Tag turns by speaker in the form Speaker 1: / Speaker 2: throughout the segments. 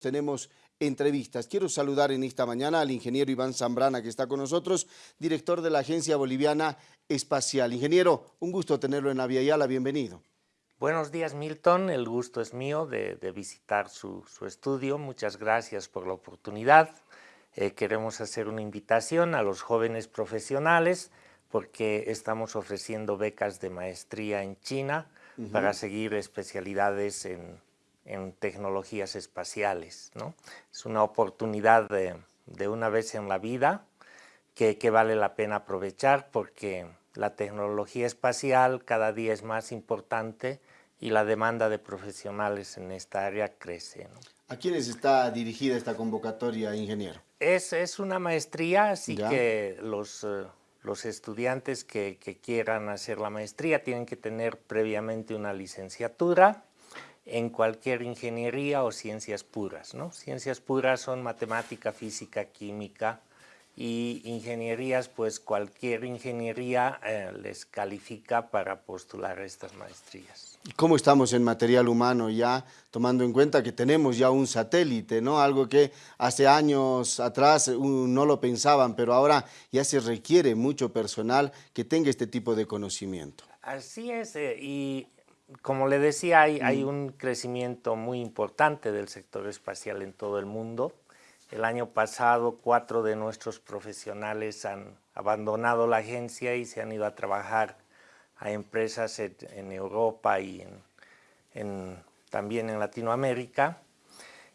Speaker 1: tenemos entrevistas. Quiero saludar en esta mañana al ingeniero Iván Zambrana que está con nosotros, director de la Agencia Boliviana Espacial. Ingeniero, un gusto tenerlo en la bienvenido.
Speaker 2: Buenos días Milton, el gusto es mío de, visitar su, estudio, muchas gracias por la oportunidad. Eh, queremos hacer una invitación a los jóvenes profesionales porque estamos ofreciendo becas de maestría en China para seguir especialidades en en tecnologías espaciales. ¿no? Es una oportunidad de, una vez en la vida que, vale la pena aprovechar porque la tecnología espacial cada día es más importante y la demanda de profesionales en esta área crece.
Speaker 1: ¿A quiénes está dirigida esta convocatoria, ingeniero?
Speaker 2: Es, es una maestría, así que los, eh, los estudiantes que, que, quieran hacer la maestría tienen que tener previamente una licenciatura en cualquier ingeniería o ciencias puras. ¿no? Ciencias puras son matemática, física, química y ingenierías, pues cualquier ingeniería eh, les califica para postular estas maestrías.
Speaker 1: ¿Cómo estamos en material humano ya, tomando en cuenta que tenemos ya un satélite, ¿no? algo que hace años atrás no lo pensaban, pero ahora ya se requiere mucho personal que tenga este tipo de conocimiento?
Speaker 2: Así es, eh, y como le decía, hay, un crecimiento muy importante del sector espacial en todo el mundo. El año pasado, cuatro de nuestros profesionales han abandonado la agencia y se han ido a trabajar a empresas en, Europa y también en Latinoamérica.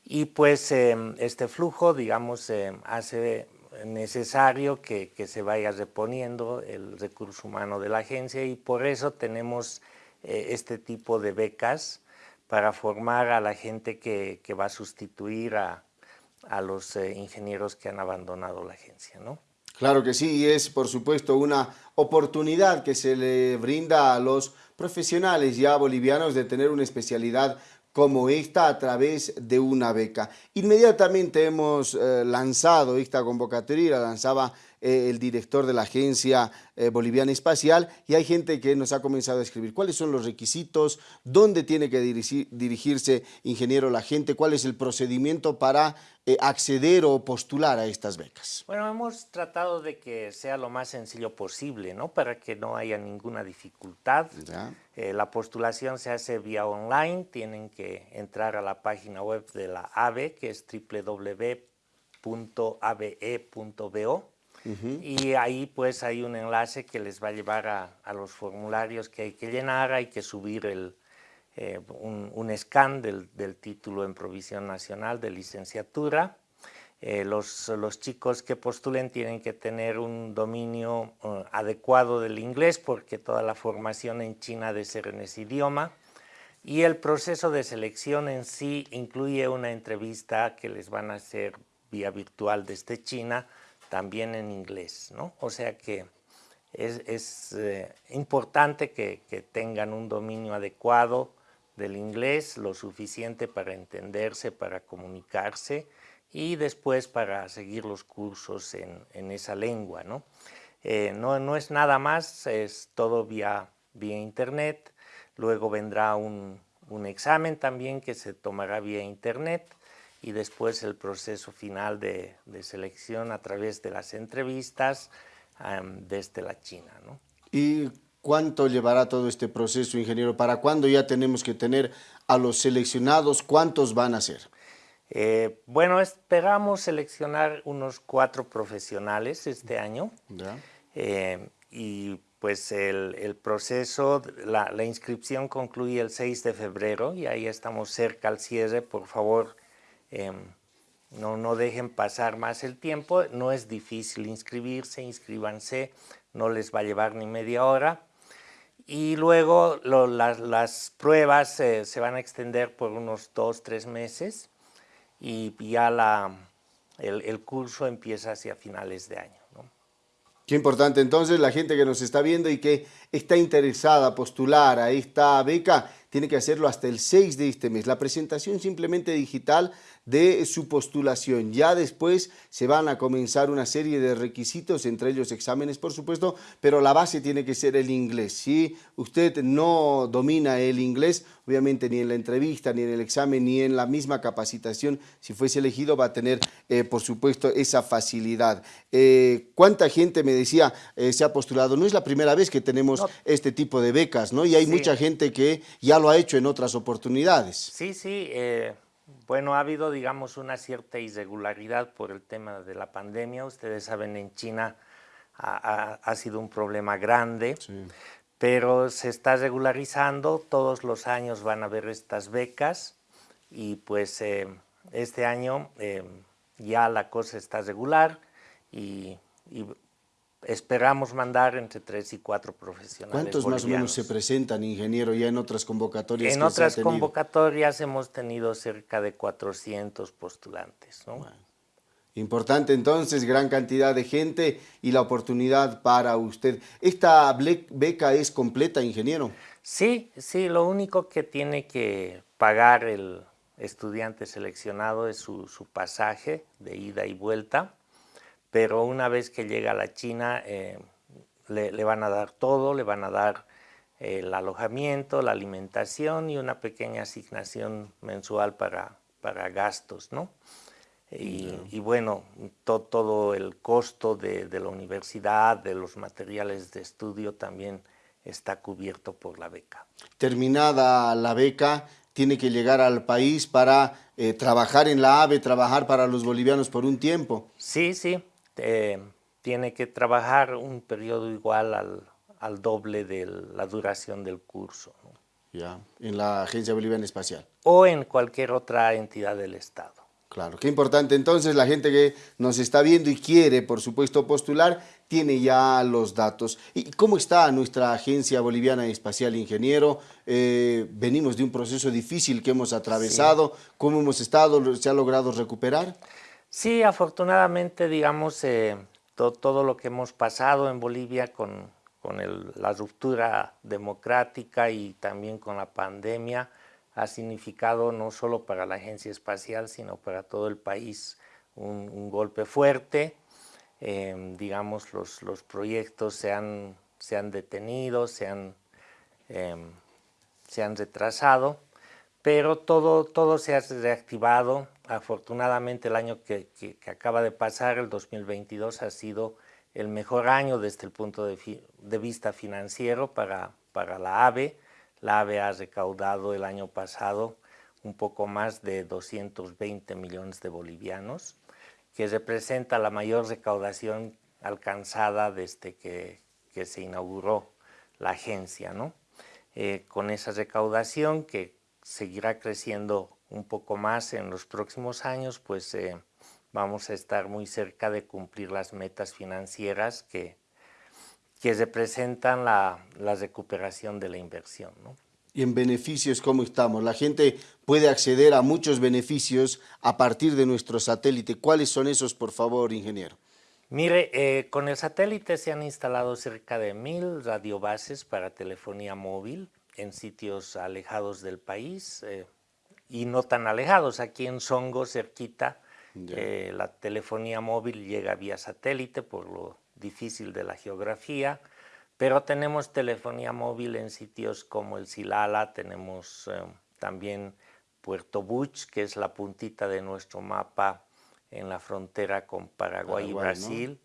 Speaker 2: Y pues em, este flujo, digamos, em, hace necesario que, que se vaya reponiendo el recurso humano de la agencia y por eso tenemos eh, este tipo de becas para formar a la gente que, va a sustituir a, los eh, ingenieros que han abandonado la agencia, ¿no?
Speaker 1: Claro que sí, es por supuesto una oportunidad que se le brinda a los profesionales ya bolivianos de tener una especialidad como esta a través de una beca. Inmediatamente hemos eh, lanzado esta convocatoria, la lanzaba eh, el director de la Agencia eh, Boliviana Espacial, y hay gente que nos ha comenzado a escribir cuáles son los requisitos, dónde tiene que dirigirse, ingeniero, la gente, cuál es el procedimiento para eh, acceder o postular a estas becas.
Speaker 2: Bueno, hemos tratado de que sea lo más sencillo posible, ¿no? Para que no haya ninguna dificultad. la postulación se hace vía online, tienen que entrar a la página web de la AVE, que es www.abe.bo y ahí pues hay un enlace que les va a llevar a, los formularios que hay que llenar, hay que subir el, eh, un, scan del, título en provisión nacional de licenciatura. Eh, los, los, chicos que postulen tienen que tener un dominio uh, adecuado del inglés porque toda la formación en China debe ser en ese idioma. Y el proceso de selección en sí incluye una entrevista que les van a hacer vía virtual desde China también en inglés, ¿no? O sea que es, eh, importante que, tengan un dominio adecuado del inglés, lo suficiente para entenderse, para comunicarse y después para seguir los cursos en, esa lengua, ¿no? Eh, ¿no? ¿no? es nada más, es todo vía, vía internet, luego vendrá un, un examen también que se tomará vía internet, y después el proceso final de, selección a través de las entrevistas desde la China. ¿no?
Speaker 1: ¿Y cuánto llevará todo este proceso, ingeniero? ¿Para cuándo ya tenemos que tener a los seleccionados? ¿Cuántos van a ser?
Speaker 2: Eh, bueno, esperamos seleccionar unos cuatro profesionales este año. Eh, y pues el, proceso, la, la, inscripción concluye el 6 de febrero y ahí estamos cerca al cierre. Por favor, Em, no, no dejen pasar más el tiempo, no es difícil inscribirse, inscríbanse, no les va a llevar ni media hora. Y luego las, pruebas eh, se van a extender por unos dos, tres meses y ya la, el, curso empieza hacia finales de año.
Speaker 1: Qué importante entonces la gente que nos está viendo y que está interesada a postular a esta beca tiene que hacerlo hasta el 6 de este mes. La presentación simplemente digital de su postulación. Ya después se van a comenzar una serie de requisitos, entre ellos exámenes, por supuesto, pero la base tiene que ser el inglés. Si usted no domina el inglés, obviamente ni en la entrevista, ni en el examen, ni en la misma capacitación, si fuese elegido, va a tener, eh, por supuesto, esa facilidad. Eh, ¿Cuánta gente, me decía, eh, se ha postulado? No es la primera vez que tenemos este tipo de becas, ¿no? Y hay mucha gente que ya lo ha hecho en otras oportunidades.
Speaker 2: Sí, sí. bueno, ha habido, digamos, una cierta irregularidad por el tema de la pandemia. Ustedes saben, en China ha, sido un problema grande. Pero se está regularizando, todos los años van a haber estas becas y pues este año ya la cosa está regular y, esperamos mandar entre tres y cuatro profesionales
Speaker 1: ¿Cuántos más o menos se presentan, ingeniero, ya en otras convocatorias
Speaker 2: En otras convocatorias hemos tenido cerca de 400 postulantes.
Speaker 1: Importante entonces, gran cantidad de gente y la oportunidad para usted. ¿Esta beca es completa, ingeniero?
Speaker 2: Sí, sí, lo único que tiene que pagar el estudiante seleccionado es su, pasaje de ida y vuelta, pero una vez que llega a la China eh, le, van a dar todo, le van a dar el alojamiento, la alimentación y una pequeña asignación mensual para, para gastos, ¿no? Y, bueno, todo el costo de, de, la universidad, de los materiales de estudio también está cubierto por la beca.
Speaker 1: Terminada la beca, tiene que llegar al país para eh, trabajar en la AVE, trabajar para los bolivianos por un tiempo.
Speaker 2: Sí, sí, eh, tiene que trabajar un periodo igual al, doble de la duración del curso.
Speaker 1: Ya, en la Agencia Boliviana Espacial.
Speaker 2: O en cualquier otra entidad del Estado.
Speaker 1: Claro, qué importante. Entonces, la gente que nos está viendo y quiere, por supuesto, postular, tiene ya los datos. ¿Y cómo está nuestra Agencia Boliviana Espacial Ingeniero? Eh, venimos de un proceso difícil que hemos atravesado. ¿Cómo hemos estado? ¿Se ha logrado recuperar?
Speaker 2: Sí, afortunadamente, digamos, eh, todo lo que hemos pasado en Bolivia con, con la ruptura democrática y también con la pandemia, ha significado no solo para la Agencia Espacial, sino para todo el país un, golpe fuerte. Em, digamos, los, los, proyectos se han, se han detenido, se han, em, se han retrasado, pero todo, todo se ha reactivado. Afortunadamente el año que, que, acaba de pasar, el 2022, ha sido el mejor año desde el punto de, de vista financiero para, para la AVE. La AVE ha recaudado el año pasado un poco más de 220 millones de bolivianos, que representa la mayor recaudación alcanzada desde que, se inauguró la agencia. ¿no? Eh, con esa recaudación que seguirá creciendo un poco más en los próximos años, pues eh, vamos a estar muy cerca de cumplir las metas financieras que, que representan la, recuperación de la inversión.
Speaker 1: Y en beneficios, ¿cómo estamos? La gente puede acceder a muchos beneficios a partir de nuestro satélite. ¿Cuáles son esos, por favor, ingeniero?
Speaker 2: Mire, eh, con el satélite se han instalado cerca de mil radiobases para telefonía móvil en sitios alejados del país eh, y no tan alejados. Aquí en Songo, cerquita, eh, la telefonía móvil llega vía satélite por lo difícil de la geografía, pero tenemos telefonía móvil en sitios como el Silala, tenemos eh, también Puerto Buch, que es la puntita de nuestro mapa en la frontera con Paraguay, y Brasil,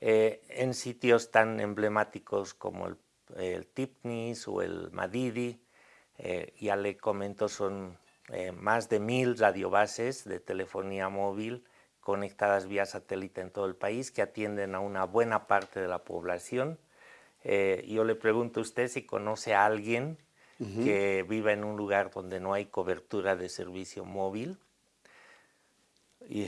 Speaker 2: eh, en sitios tan emblemáticos como el, Tipnis o el Madidi, eh, ya le comento, son más de mil radiobases de telefonía móvil conectadas vía satélite en todo el país que atienden a una buena parte de la población. Eh, yo le pregunto a usted si conoce a alguien que viva en un lugar donde no hay cobertura de servicio móvil.
Speaker 1: Y,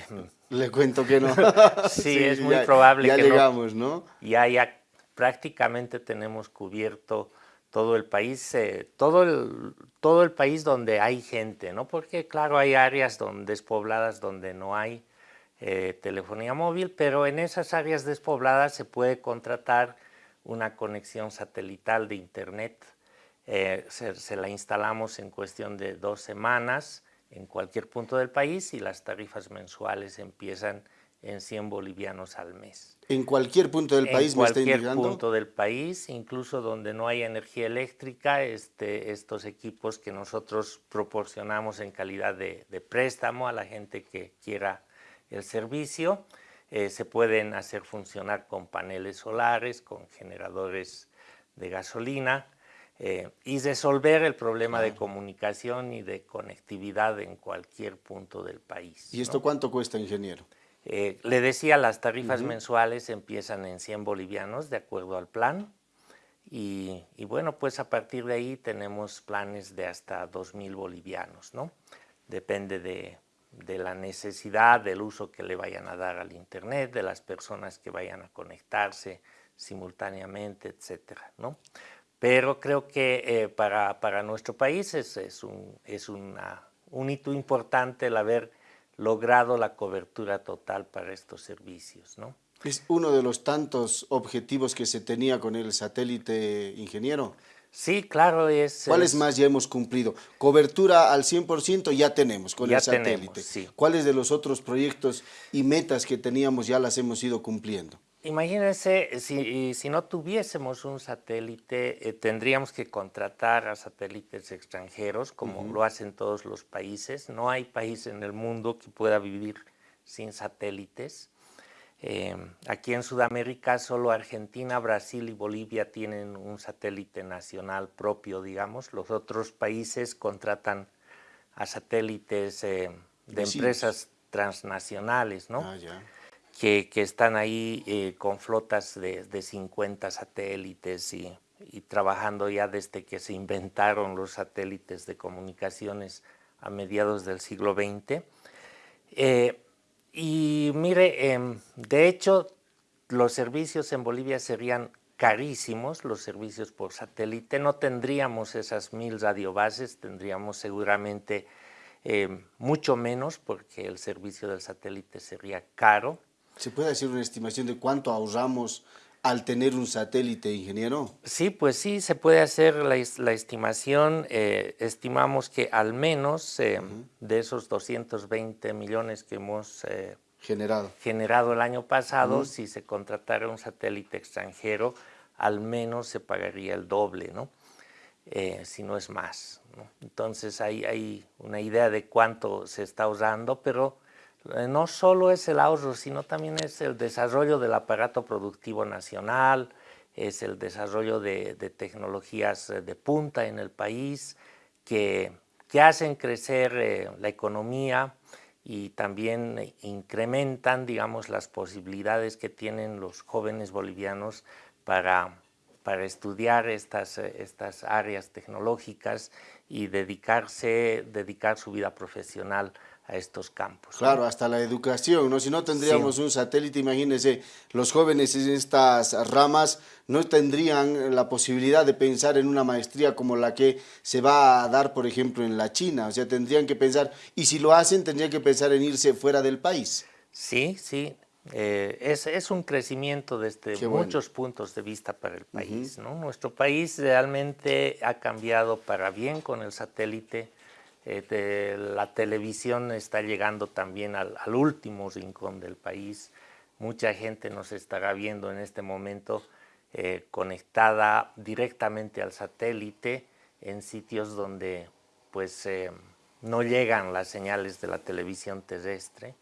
Speaker 1: le cuento que no.
Speaker 2: sí, es muy probable
Speaker 1: ya
Speaker 2: que
Speaker 1: llegamos, ¿no?
Speaker 2: Ya, ya prácticamente tenemos cubierto todo el país, eh, todo, el, todo el país donde hay gente, ¿no? Porque claro, hay áreas donde, despobladas donde no hay eh, telefonía móvil, pero en esas áreas despobladas se puede contratar una conexión satelital de internet. Eh, se, la instalamos en cuestión de dos semanas en cualquier punto del país y las tarifas mensuales empiezan en 100 bolivianos al mes.
Speaker 1: ¿En cualquier punto del país
Speaker 2: en cualquier punto del país, incluso donde no hay energía eléctrica, este, estos equipos que nosotros proporcionamos en calidad de, préstamo a la gente que quiera el servicio, eh, se pueden hacer funcionar con paneles solares, con generadores de gasolina, eh, y resolver el problema de comunicación y de conectividad en cualquier punto del país.
Speaker 1: ¿Y esto cuánto cuesta, ingeniero?
Speaker 2: Eh, le decía, las tarifas mensuales empiezan en 100 bolivianos de acuerdo al plan y, bueno, pues a partir de ahí tenemos planes de hasta 2.000 bolivianos, ¿no? Depende de, de la necesidad, del uso que le vayan a dar al internet, de las personas que vayan a conectarse simultáneamente, etcétera, ¿no? Pero creo que eh, para, para, nuestro país es, un, es una, un hito importante el haber logrado la cobertura total para estos servicios. ¿no?
Speaker 1: ¿Es uno de los tantos objetivos que se tenía con el satélite ingeniero?
Speaker 2: Sí, claro, es...
Speaker 1: ¿Cuáles más ya hemos cumplido? Cobertura al 100% ya tenemos con el satélite. sí. ¿Cuáles de los otros proyectos y metas que teníamos ya las hemos ido cumpliendo?
Speaker 2: Imagínense, si, si, no tuviésemos un satélite, eh, tendríamos que contratar a satélites extranjeros, como lo hacen todos los países. No hay país en el mundo que pueda vivir sin satélites. Eh, aquí en Sudamérica solo Argentina, Brasil y Bolivia tienen un satélite nacional propio, digamos. Los otros países contratan a satélites eh, de empresas transnacionales, ¿no? Ah, ya que, están ahí eh, con flotas de, de 50 satélites y, trabajando ya desde que se inventaron los satélites de comunicaciones a mediados del siglo XX. Eh, y mire, em, de hecho, los servicios en Bolivia serían carísimos, los servicios por satélite. No tendríamos esas mil radiobases, tendríamos seguramente em, mucho menos porque el servicio del satélite sería caro.
Speaker 1: ¿Se puede hacer una estimación de cuánto ahorramos al tener un satélite, ingeniero?
Speaker 2: Sí, pues sí, se puede hacer la, estimación. Eh, estimamos que al menos eh, de esos 220 millones que hemos eh,
Speaker 1: generado.
Speaker 2: generado el año pasado, si se contratara un satélite extranjero, al menos se pagaría el doble, ¿no? si no es más. Entonces hay, hay una idea de cuánto se está usando, pero no solo es el ahorro, sino también es el desarrollo del aparato productivo nacional, es el desarrollo de, tecnologías eh, de punta en el país que, que hacen crecer eh, la economía y también incrementan, digamos, las posibilidades que tienen los jóvenes bolivianos para, para estudiar estas, estas áreas tecnológicas y dedicarse, dedicar su vida profesional a estos campos.
Speaker 1: Claro, hasta la educación, ¿no? Si no tendríamos un satélite, imagínense, los jóvenes en estas ramas no tendrían la posibilidad de pensar en una maestría como la que se va a dar, por ejemplo, en la China. O sea, tendrían que pensar, y si lo hacen, tendrían que pensar en irse fuera del país.
Speaker 2: Sí, sí. Eh, es, es, un crecimiento desde muchos puntos de vista para el país. ¿no? Nuestro país realmente ha cambiado para bien con el satélite eh, la televisión está llegando también al, último rincón del país. Mucha gente nos estará viendo en este momento eh, conectada directamente al satélite en sitios donde pues eh, no llegan las señales de la televisión terrestre.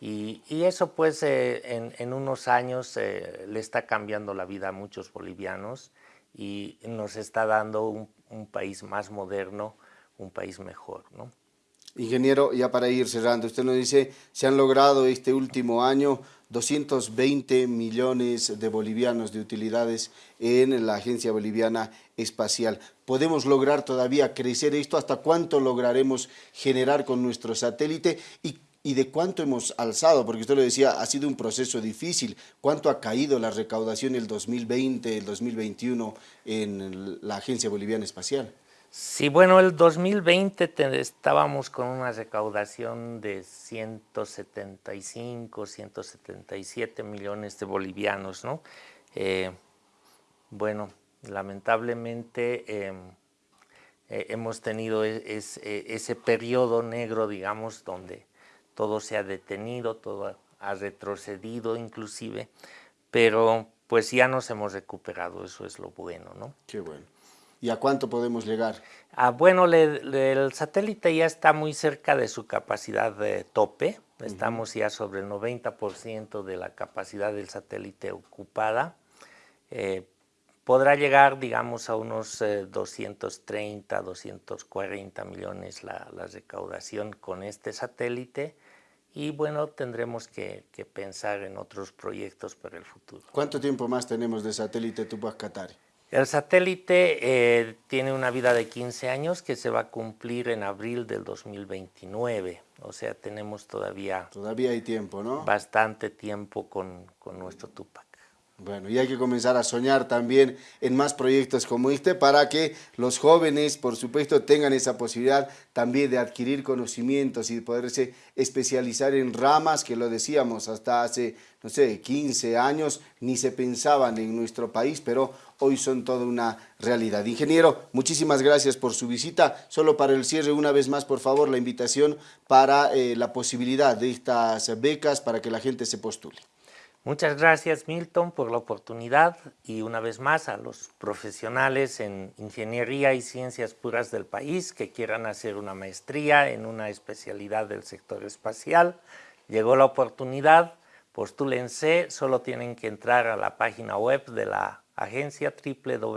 Speaker 2: Y, eso pues en, unos años le está cambiando la vida a muchos bolivianos y nos está dando un país más moderno, un país mejor. ¿no?
Speaker 1: Ingeniero, ya para ir cerrando, usted nos dice, se han logrado este último año 220 millones de bolivianos de utilidades en la Agencia Boliviana Espacial. ¿Podemos lograr todavía crecer esto? ¿Hasta cuánto lograremos generar con nuestro satélite? ¿Y, y de cuánto hemos alzado? Porque usted lo decía, ha sido un proceso difícil. ¿Cuánto ha caído la recaudación el 2020, el 2021 en la Agencia Boliviana Espacial?
Speaker 2: Sí, bueno, el 2020 estábamos con una recaudación de 175, 177 millones de bolivianos, ¿no? Eh, bueno, lamentablemente em, eh, hemos tenido e, e, ese periodo negro, digamos, donde todo se ha detenido, todo ha retrocedido inclusive, pero pues ya nos hemos recuperado, eso es lo bueno, ¿no?
Speaker 1: Qué bueno. ¿Y a cuánto podemos llegar?
Speaker 2: Ah, bueno, el satélite ya está muy cerca de su capacidad de tope, estamos ya sobre el 90% de la capacidad del satélite ocupada, eh, podrá llegar, digamos, a unos 230, eh, 240 millones la, recaudación con este satélite y bueno, tendremos que, pensar en otros proyectos para el futuro.
Speaker 1: ¿Cuánto tiempo más tenemos de satélite Tupac Katari?
Speaker 2: El satélite eh, tiene una vida de 15 años que se va a cumplir en abril del 2029, o sea, tenemos todavía...
Speaker 1: Todavía hay tiempo, ¿no?
Speaker 2: Bastante tiempo con, con nuestro Tupac.
Speaker 1: Bueno, y hay que comenzar a soñar también en más proyectos como este para que los jóvenes, por supuesto, tengan esa posibilidad también de adquirir conocimientos y de poderse especializar en ramas que lo decíamos hasta hace, no sé, 15 años, ni se pensaban en nuestro país, pero hoy son toda una realidad. Ingeniero, muchísimas gracias por su visita. Solo para el cierre, una vez más, por favor, la invitación para eh, la posibilidad de estas becas para que la gente se postule.
Speaker 2: Muchas gracias Milton por la oportunidad y una vez más a los profesionales en ingeniería y ciencias puras del país que quieran hacer una maestría en una especialidad del sector espacial. Llegó la oportunidad, postúlense, solo tienen que entrar a la página web de la agencia www.abe.bo.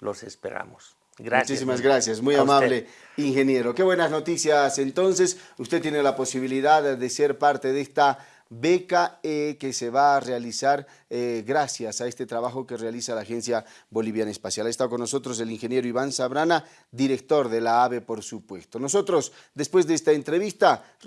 Speaker 2: Los esperamos.
Speaker 1: Muchísimas gracias, muy amable ingeniero. Qué buenas noticias. Entonces, usted tiene la posibilidad de ser parte de esta beca eh, que se va a realizar eh, gracias a este trabajo que realiza la Agencia Boliviana Espacial. Ha estado con nosotros el ingeniero Iván Sabrana, director de la AVE, por supuesto. Nosotros, después de esta entrevista...